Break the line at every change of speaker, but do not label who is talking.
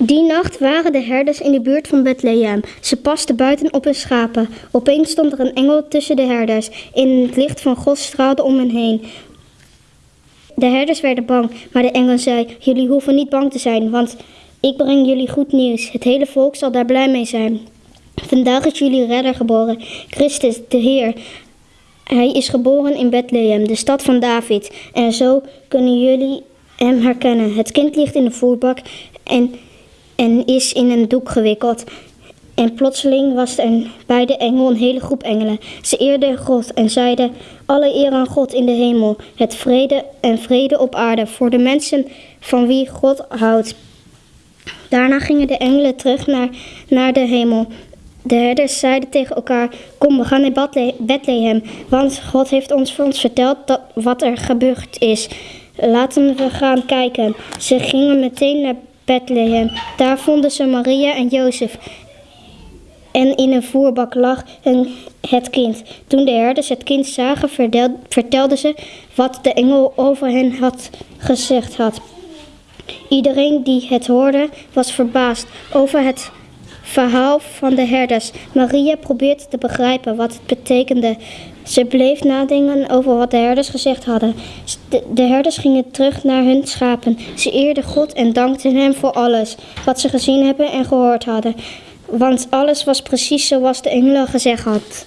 Die nacht waren de herders in de buurt van Bethlehem. Ze pasten buiten op hun schapen. Opeens stond er een engel tussen de herders. In het licht van God straalde om hen heen. De herders werden bang, maar de engel zei: Jullie hoeven niet bang te zijn, want ik breng jullie goed nieuws. Het hele volk zal daar blij mee zijn. Vandaag is jullie redder geboren, Christus, de Heer. Hij is geboren in Bethlehem, de stad van David. En zo kunnen jullie hem herkennen. Het kind ligt in de voerbak en, en is in een doek gewikkeld. En plotseling was er bij de engel een hele groep engelen. Ze eerden God en zeiden: Alle eer aan God in de hemel, het vrede en vrede op aarde voor de mensen van wie God houdt. Daarna gingen de engelen terug naar, naar de hemel. De herders zeiden tegen elkaar: Kom, we gaan naar Bethle- Bethlehem, want God heeft ons voor ons verteld dat, wat er gebeurd is. Laten we gaan kijken. Ze gingen meteen naar Bethlehem. Daar vonden ze Maria en Jozef. En in een voerbak lag het kind. Toen de herders het kind zagen, vertelden ze wat de engel over hen had gezegd had. Iedereen die het hoorde was verbaasd over het verhaal van de herders. Maria probeerde te begrijpen wat het betekende. Ze bleef nadenken over wat de herders gezegd hadden. De, de herders gingen terug naar hun schapen. Ze eerden God en dankten hem voor alles wat ze gezien hebben en gehoord hadden. Want alles was precies zoals de engelen gezegd had.